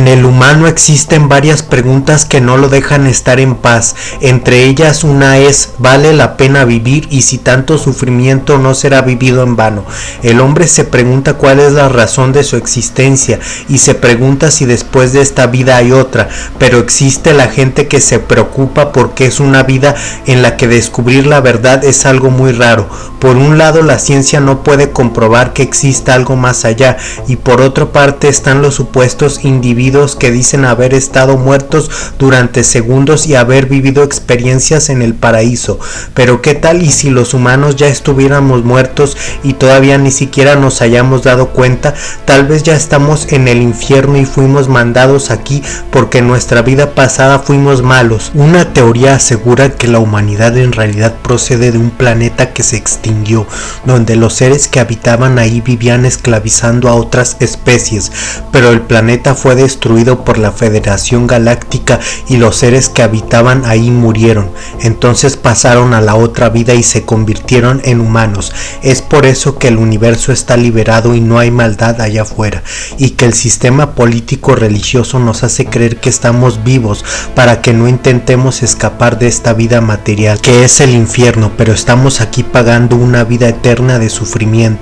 En el humano existen varias preguntas que no lo dejan estar en paz. Entre ellas una es, ¿vale la pena vivir y si tanto sufrimiento no será vivido en vano? El hombre se pregunta cuál es la razón de su existencia y se pregunta si después de esta vida hay otra, pero existe la gente que se preocupa porque es una vida en la que descubrir la verdad es algo muy raro. Por un lado la ciencia no puede comprobar que exista algo más allá y por otra parte están los supuestos individuos que dicen haber estado muertos durante segundos y haber vivido experiencias en el paraíso. Pero qué tal y si los humanos ya estuviéramos muertos y todavía ni siquiera nos hayamos dado cuenta, tal vez ya estamos en el infierno y fuimos mandados aquí porque en nuestra vida pasada fuimos malos. Una teoría asegura que la humanidad en realidad procede de un planeta que se extinguió, donde los seres que habitaban ahí vivían esclavizando a otras especies, pero el planeta fue destruido destruido por la Federación Galáctica y los seres que habitaban ahí murieron. Entonces pasaron a la otra vida y se convirtieron en humanos. Es por eso que el universo está liberado y no hay maldad allá afuera. Y que el sistema político religioso nos hace creer que estamos vivos para que no intentemos escapar de esta vida material, que es el infierno, pero estamos aquí pagando una vida eterna de sufrimiento.